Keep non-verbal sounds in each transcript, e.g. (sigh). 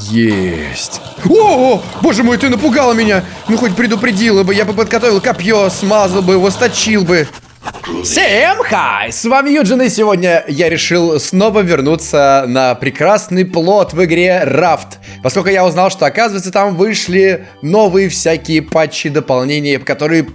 Есть. О, о, боже мой, ты напугала меня. Ну хоть предупредила бы, я бы подготовил копье, смазал бы его, сточил бы. Всем хай! С вами Юджин, и сегодня я решил снова вернуться на прекрасный плот в игре Raft. Поскольку я узнал, что, оказывается, там вышли новые всякие патчи, дополнения, которые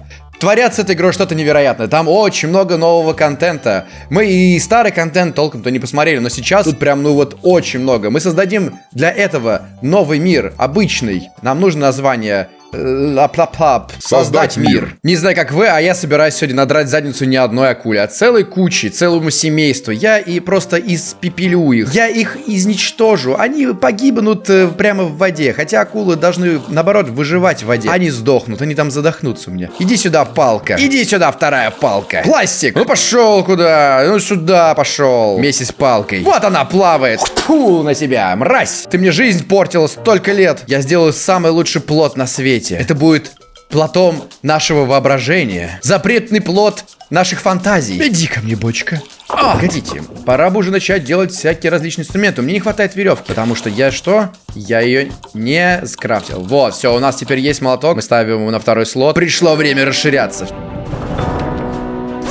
творят с этой игрой что-то невероятное. Там очень много нового контента. Мы и старый контент толком-то не посмотрели, но сейчас тут прям, ну вот, очень много. Мы создадим для этого новый мир, обычный. Нам нужно название Лап-лап-лап. Создать мир. Не знаю, как вы, а я собираюсь сегодня надрать задницу не одной акуле, а целой кучи, целому семейству. Я и просто испепелю их. Я их изничтожу. Они погибнут э, прямо в воде. Хотя акулы должны, наоборот, выживать в воде. Они сдохнут, они там задохнутся у меня. Иди сюда, палка. Иди сюда, вторая палка. Пластик. Ну пошел куда? Ну сюда пошел. Вместе с палкой. Вот она плавает. Фу на тебя, мразь. Ты мне жизнь портила столько лет. Я сделаю самый лучший плод на свете свете. Это будет платом нашего воображения. Запретный плод наших фантазий. Иди ко мне, бочка. А, погодите, пора бы уже начать делать всякие различные инструменты. Мне не хватает веревки, потому что я что? Я ее не скрафтил. Вот, все, у нас теперь есть молоток. Мы ставим его на второй слот. Пришло время расширяться.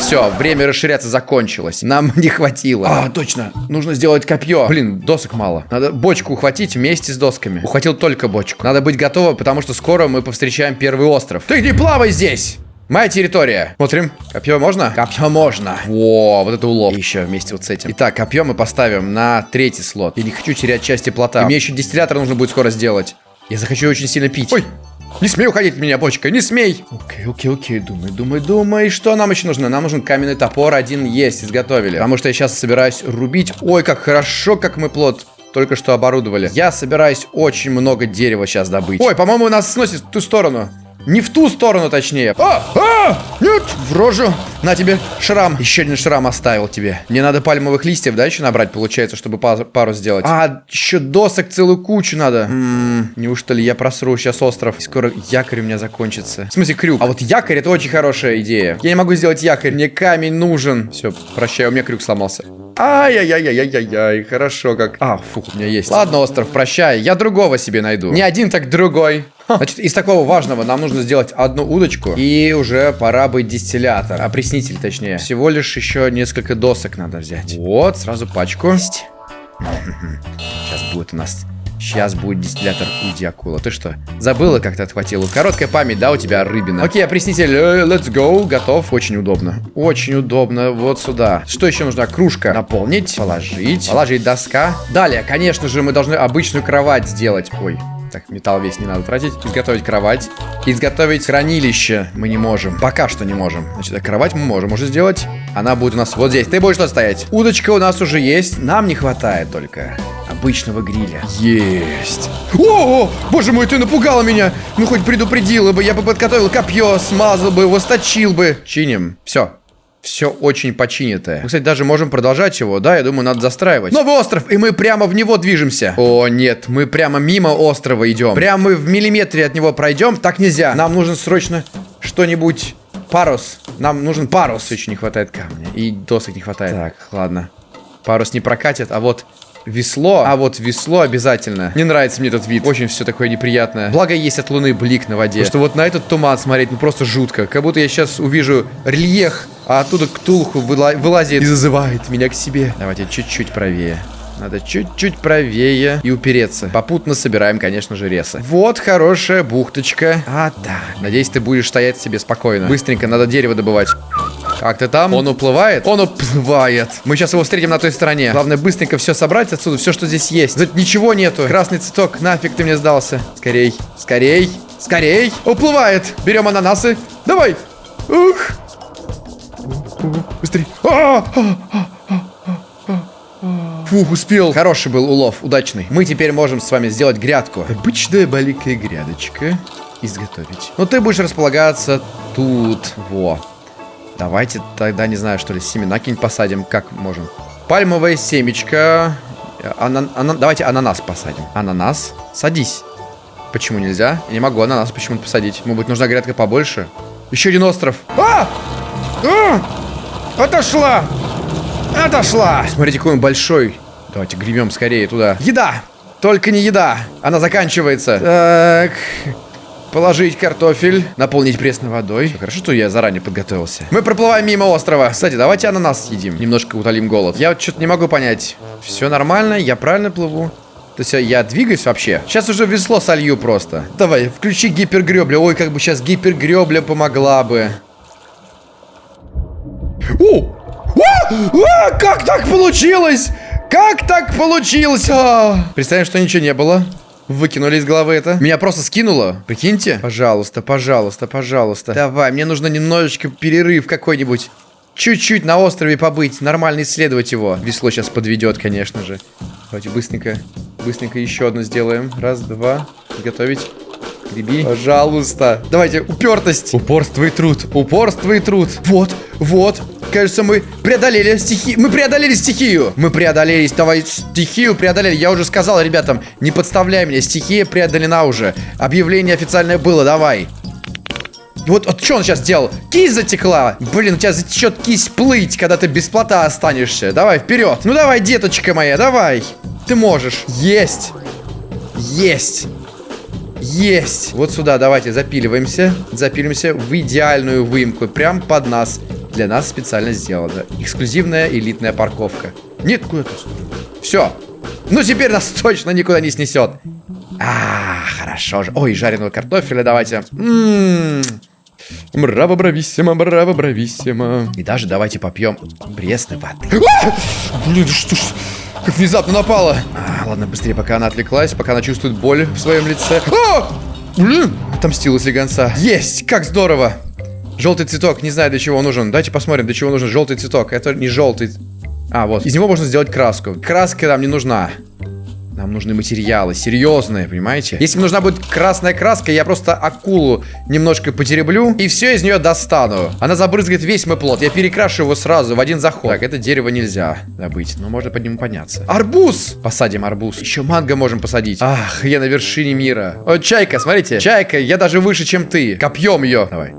Все, время расширяться закончилось. Нам (laughs) не хватило. А, точно. Нужно сделать копье. Блин, досок мало. Надо бочку ухватить вместе с досками. Ухватил только бочку. Надо быть готовым, потому что скоро мы повстречаем первый остров. Ты не плавай здесь! Моя территория. Смотрим. Копье можно? Копье можно. Во, вот это улов. И еще вместе вот с этим. Итак, копье мы поставим на третий слот. Я не хочу терять части плота. И мне еще дистиллятор нужно будет скоро сделать. Я захочу очень сильно пить. Ой, не смей уходить от меня, бочка, не смей. Окей, окей, окей, думай, думай, думай. Что нам еще нужно? Нам нужен каменный топор, один есть, изготовили. Потому что я сейчас собираюсь рубить. Ой, как хорошо, как мы плод только что оборудовали. Я собираюсь очень много дерева сейчас добыть. Ой, по-моему, нас сносит в ту сторону. Не в ту сторону, точнее. А! А! Нет! В рожу. На тебе шрам. Еще один шрам оставил тебе. Мне надо пальмовых листьев, да, еще набрать, получается, чтобы пару сделать. А, еще досок целую кучу надо. М-м, неужто ли я просру сейчас остров? Скоро якорь у меня закончится. В смысле, крюк. А вот якорь это очень хорошая идея. Я не могу сделать якорь. Мне камень нужен. Все, прощай, у меня крюк сломался. Ай-яй-яй-яй-яй-яй, хорошо как. А, фух, у меня есть. Ладно, остров, прощай, я другого себе найду. Не один, так другой. Значит, из такого важного нам нужно сделать одну удочку. И уже пора быть дистиллятор. Опреснитель, точнее. Всего лишь еще несколько досок надо взять. Вот, сразу пачку. Есть. Сейчас будет у нас Сейчас будет дистиллятор Уди Акула. Ты что, забыла, как ты отхватила? Короткая память, да, у тебя, рыбина? Окей, опреснитель, э, let's go, готов. Очень удобно. Очень удобно. Вот сюда. Что еще нужно? Кружка. Наполнить, положить, положить доска. Далее, конечно же, мы должны обычную кровать сделать. Ой, так, металл весь не надо тратить. Изготовить кровать. Изготовить хранилище мы не можем. Пока что не можем. Значит, кровать мы можем уже сделать. Она будет у нас вот здесь. Ты будешь что стоять? Удочка у нас уже есть. Нам не хватает только обычного гриля. Есть. О, о, боже мой, ты напугала меня. Ну, хоть предупредила бы. Я бы подготовил копье, смазал бы его, сточил бы. Чиним. Все все очень починитое. Мы, кстати, даже можем продолжать его, да? Я думаю, надо застраивать. Новый остров, и мы прямо в него движемся. О, нет, мы прямо мимо острова идем. Прямо мы в миллиметре от него пройдем. Так нельзя. Нам нужно срочно что-нибудь... Парус. Нам нужен парус. Еще не хватает камня. И досок не хватает. Так, ладно. Парус не прокатит, а вот Весло. А вот весло обязательно. Не нравится мне этот вид. Очень все такое неприятное. Благо есть от луны блик на воде. Потому что вот на этот туман смотреть, ну просто жутко. Как будто я сейчас увижу рельеф, а оттуда Ктулху выла вылазит и зазывает меня к себе. Давайте чуть-чуть правее. Надо чуть-чуть правее и упереться. Попутно собираем, конечно же, ресы. Вот хорошая бухточка. А, да. Надеюсь, ты будешь стоять себе спокойно. Быстренько надо дерево добывать. Как ты там? Он уплывает? Он уплывает. Мы сейчас его встретим на той стороне. Главное быстренько все собрать отсюда, все, что здесь есть. Тут ничего нету. Красный цветок, нафиг ты мне сдался. Скорей, скорей, скорей. Уплывает. Берем ананасы. Давай. Ух. Быстрей. А -а -а Фух, успел. Хороший был улов, удачный. Мы теперь можем с вами сделать грядку. Обычная маленькая грядочка. Изготовить. Но ты будешь располагаться тут. Во. Давайте тогда, не знаю, что ли, семена какие-нибудь посадим. Как можем? Пальмовая семечко. Ана ана давайте ананас посадим. Ананас. Садись. Почему нельзя? Я не могу ананас почему-то посадить. Может быть, нужна грядка побольше? Еще один остров. А! А! Отошла! Отошла! Смотрите, какой он большой. Давайте гребем скорее туда. Еда! Только не еда. Она заканчивается. Так. Положить картофель, наполнить пресной водой. Все, хорошо, что я заранее подготовился. Мы проплываем мимо острова. Кстати, давайте ананас съедим. Немножко утолим голод. Я вот что-то не могу понять. Все нормально, я правильно плыву? То есть я двигаюсь вообще? Сейчас уже весло солью просто. Давай, включи гипергребля. Ой, как бы сейчас гипергребля помогла бы. О! А! А! Как так получилось? Как так получилось? А! Представим, что ничего не было. Выкинули из головы это. Меня просто скинуло. Прикиньте. Пожалуйста, пожалуйста, пожалуйста. Давай, мне нужно немножечко перерыв какой-нибудь. Чуть-чуть на острове побыть, нормально исследовать его. Весло сейчас подведет, конечно же. Давайте быстренько, быстренько еще одно сделаем. Раз, два. Готовить. Греби. Пожалуйста. Давайте, упертость. Упорство и труд. Упорство и труд. Вот, вот. Кажется, мы преодолели стихию. Мы преодолели стихию. Мы преодолели. Давай стихию преодолели. Я уже сказал ребятам, не подставляй меня. Стихия преодолена уже. Объявление официальное было. Давай. Вот, вот что он сейчас сделал? Кисть затекла. Блин, у тебя затечет кисть плыть, когда ты без плота останешься. Давай, вперед. Ну давай, деточка моя, давай. Ты можешь. Есть. Есть. Есть. Вот сюда давайте запиливаемся. Запилимся в идеальную выемку. Прям под нас. Для нас специально сделано. Эксклюзивная элитная парковка. Нет, куда ты? Все. Ну теперь нас (laughs) точно никуда не снесет. А, хорошо же. Ой, жареного картофеля давайте. Ммм. Браво, брависсимо, браво, брависсимо. И даже давайте попьем пресной воды. А! Блин, что ж... Как внезапно напала. А, ладно, быстрее, пока она отвлеклась, пока она чувствует боль в своем лице. А! Блин! Отомстила слегонца. Есть! Как здорово! Желтый цветок, не знаю, для чего он нужен. Давайте посмотрим, для чего нужен желтый цветок. Это не желтый. А, вот. Из него можно сделать краску. Краска нам не нужна. Нам нужны материалы, серьезные, понимаете? Если мне нужна будет красная краска, я просто акулу немножко потереблю и все из нее достану. Она забрызгает весь мой плод. Я перекрашу его сразу в один заход. Так, это дерево нельзя добыть, но можно под ним подняться. Арбуз! Посадим арбуз. Еще манго можем посадить. Ах, я на вершине мира. О, чайка, смотрите. Чайка, я даже выше, чем ты. Копьем ее. Давай.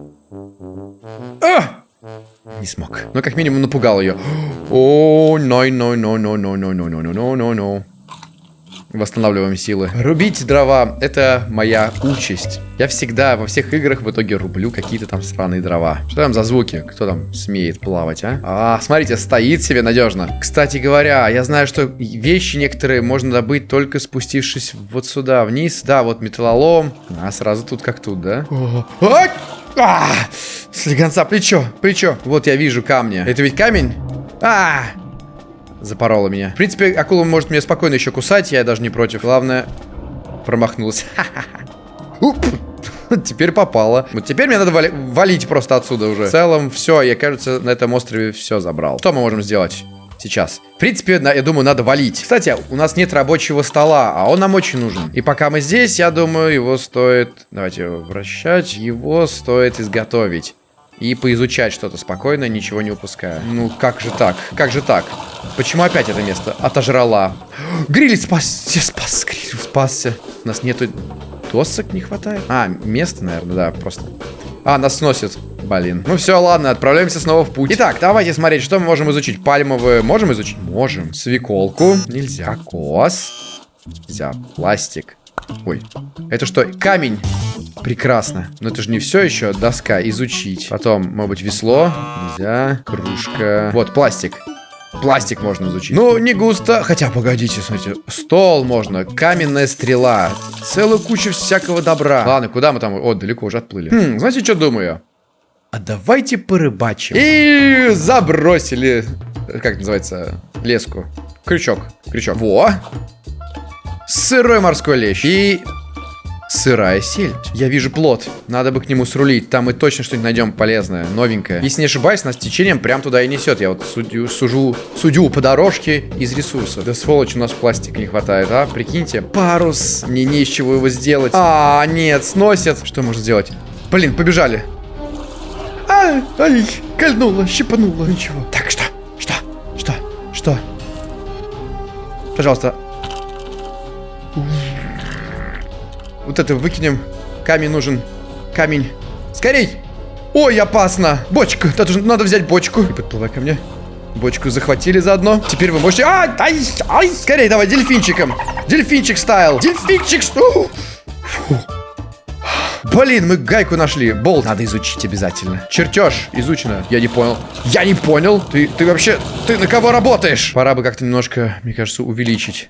А! Не смог. Но как минимум напугал ее. О, no, no, no, no, no, no, no, no, no, no, no. Восстанавливаем силы. Рубить дрова — это моя участь. Я всегда во всех играх в итоге рублю какие-то там странные дрова. Что там за звуки? Кто там смеет плавать, а? А, смотрите, стоит себе надежно. Кстати говоря, я знаю, что вещи некоторые можно добыть только спустившись вот сюда, вниз. Да, вот металлолом. А, сразу тут как тут, да? А! А! Слегонца, плечо, плечо. Вот я вижу камни. Это ведь камень? А! Запорола меня. В принципе, акула может меня спокойно еще кусать, я даже не против. Главное, промахнулся. (laughs) Теперь попало. Вот теперь мне надо вали валить просто отсюда уже. В целом, все, я, кажется, на этом острове все забрал. Что мы можем сделать? сейчас. В принципе, я думаю, надо валить. Кстати, у нас нет рабочего стола, а он нам очень нужен. И пока мы здесь, я думаю, его стоит... Давайте вращать. Его стоит изготовить и поизучать что-то спокойно, ничего не упуская. Ну, как же так? Как же так? Почему опять это место отожрала? (gasps) Гриль спасся, спас, гриль спасся. У нас нету... Досок не хватает? А, место, наверное, да, просто. А, нас сносит. Блин. Ну все, ладно, отправляемся снова в путь. Итак, давайте смотреть, что мы можем изучить. Пальмовые можем изучить? Можем. Свеколку. Нельзя. Кос. Нельзя. Пластик. Ой. Это что? Камень. Прекрасно. Но это же не все еще. Доска. Изучить. Потом, может быть, весло. Нельзя. Кружка. Вот, пластик. Пластик можно изучить. Ну, не густо. Хотя, погодите, смотрите. Стол можно. Каменная стрела. Целую кучу всякого добра. Ладно, куда мы там? О, далеко уже отплыли. Хм, знаете, что думаю? А давайте порыбачим. И забросили. Как называется? Леску. Крючок. Крючок. Во! Сырой морской лещ. И Сырая сельдь. Я вижу плод. Надо бы к нему срулить. Там мы точно что-нибудь найдем полезное, новенькое. Если не ошибаюсь, нас течением прям туда и несет. Я вот судью, сужу, судю по дорожке из ресурсов. Да сволочь, у нас пластика не хватает, а? Прикиньте. Парус. Мне не из чего его сделать. А, нет, сносят. Что можно сделать? Блин, побежали. Ай, ай, кольнуло, щипануло. Ничего. Так, что? Что? Что? Что? Пожалуйста, Вот это выкинем. Камень нужен. Камень. Скорей! Ой, опасно! Бочка! Надо, надо взять бочку. И подплывай ко мне. Бочку захватили заодно. Теперь вы можете... Ай, ай, ай, скорее давай, дельфинчиком. Дельфинчик стайл. Дельфинчик... Фу. Блин, мы гайку нашли. Болт надо изучить обязательно. Чертеж изучено. Я не понял. Я не понял. Ты, ты вообще... Ты на кого работаешь? Пора бы как-то немножко, мне кажется, увеличить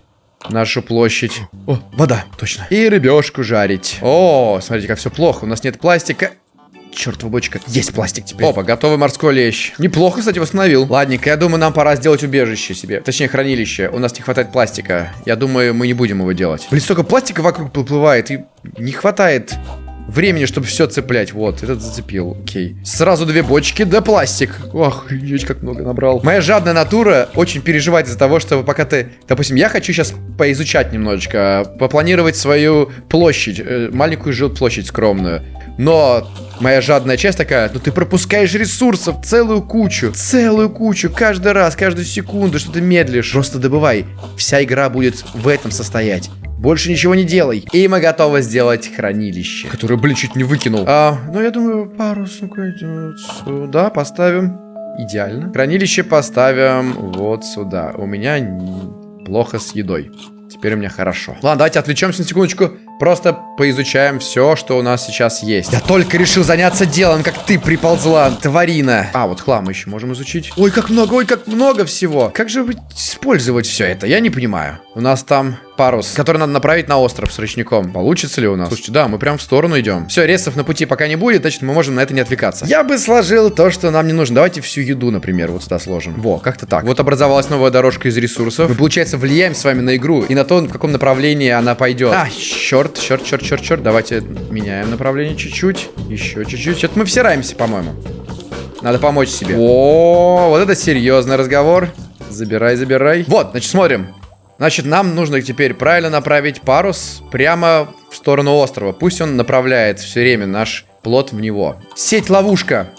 нашу площадь. О, вода, точно. И рыбешку жарить. О, смотрите, как все плохо. У нас нет пластика. Чертова бочка. Есть пластик теперь. Опа, готовый морской лещ. Неплохо, кстати, восстановил. Ладненько, я думаю, нам пора сделать убежище себе. Точнее, хранилище. У нас не хватает пластика. Я думаю, мы не будем его делать. Блин, столько пластика вокруг поплывает, и не хватает времени, чтобы все цеплять. Вот, этот зацепил. Окей. Сразу две бочки, да пластик. Ох, охренеть, как много набрал. Моя жадная натура очень переживает из-за того, что пока ты... Допустим, я хочу сейчас поизучать немножечко, попланировать свою площадь, э, маленькую жилплощадь скромную. Но моя жадная часть такая, ну ты пропускаешь ресурсов целую кучу, целую кучу, каждый раз, каждую секунду, что ты медлишь. Просто добывай. Вся игра будет в этом состоять. Больше ничего не делай. И мы готовы сделать хранилище. Которое, блин, чуть не выкинул. А, ну, я думаю, парус идет сюда. Поставим. Идеально. Хранилище поставим вот сюда. У меня плохо с едой. Теперь у меня хорошо. Ладно, давайте отвлечемся на секундочку. Просто поизучаем все, что у нас сейчас есть. Я только решил заняться делом, как ты приползла, тварина. А, вот хлам еще можем изучить. Ой, как много, ой, как много всего. Как же использовать все это? Я не понимаю. У нас там парус, который надо направить на остров с ручником. Получится ли у нас? Слушайте, да, мы прям в сторону идем. Все, ресов на пути пока не будет, значит, мы можем на это не отвлекаться. Я бы сложил то, что нам не нужно. Давайте всю еду, например, вот сюда сложим. Во, как-то так. Вот образовалась новая дорожка из ресурсов. Мы, получается, влияем с вами на игру и на то, в каком направлении она пойдет. А, черт, черт, черт, черт, черт. Давайте меняем направление чуть-чуть. Еще чуть-чуть. Что-то мы всираемся, по-моему. Надо помочь себе. О, вот это серьезный разговор. Забирай, забирай. Вот, значит, смотрим. Значит, нам нужно теперь правильно направить парус прямо в сторону острова. Пусть он направляет все время наш плод в него. Сеть-ловушка.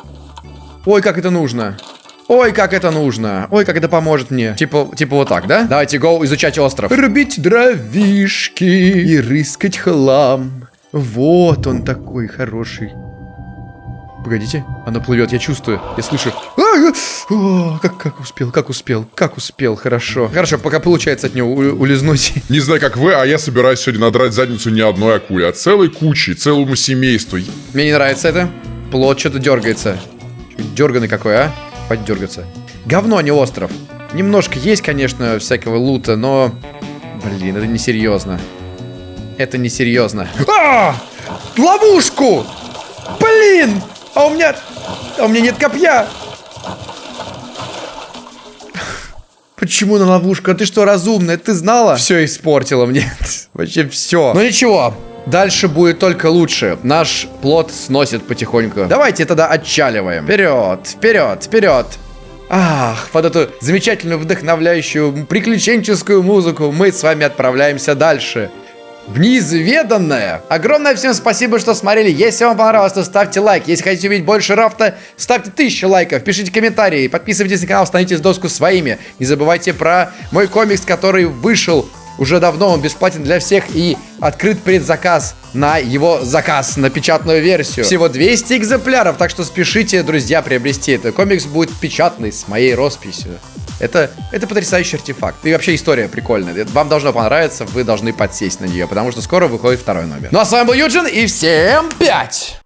Ой, как это нужно. Ой, как это нужно. Ой, как это поможет мне. Типа, типа вот так, да? Давайте, go, изучать остров. Рубить дровишки и рыскать хлам. Вот он такой хороший. Погодите, она плывет, я чувствую, я слышу. А, о, как, как успел, как успел, как успел, хорошо. Хорошо, пока получается от него улизнуть. (laughs) Не знаю, как вы, а я собираюсь сегодня надрать задницу не одной акуле, а целой кучи, целому семейству. Мне не нравится это. Плод что-то дергается. Дерганый какой, а? Хватит дергаться. Говно, а не остров. Немножко есть, конечно, всякого лута, но... Блин, это несерьезно. Это несерьезно. А! Ловушку! Блин! А у меня... А у меня нет копья! Почему на ловушку? А ты что, разумная? Ты знала? Все испортила мне. (laughs) Вообще все. Ну ничего. Дальше будет только лучше. Наш плод сносит потихоньку. Давайте тогда отчаливаем. Вперед, вперед, вперед. Ах, под эту замечательную, вдохновляющую, приключенческую музыку мы с вами отправляемся дальше в неизведанное. Огромное всем спасибо, что смотрели. Если вам понравилось, то ставьте лайк. Если хотите увидеть больше рафта, ставьте тысячу лайков, пишите комментарии, подписывайтесь на канал, становитесь доску своими. Не забывайте про мой комикс, который вышел уже давно, он бесплатен для всех и открыт предзаказ на его заказ, на печатную версию. Всего 200 экземпляров, так что спешите, друзья, приобрести это. Комикс будет печатный, с моей росписью. Это, это потрясающий артефакт. И вообще история прикольная. Вам должно понравиться, вы должны подсесть на нее, потому что скоро выходит второй номер. Ну а с вами был Юджин, и всем пять!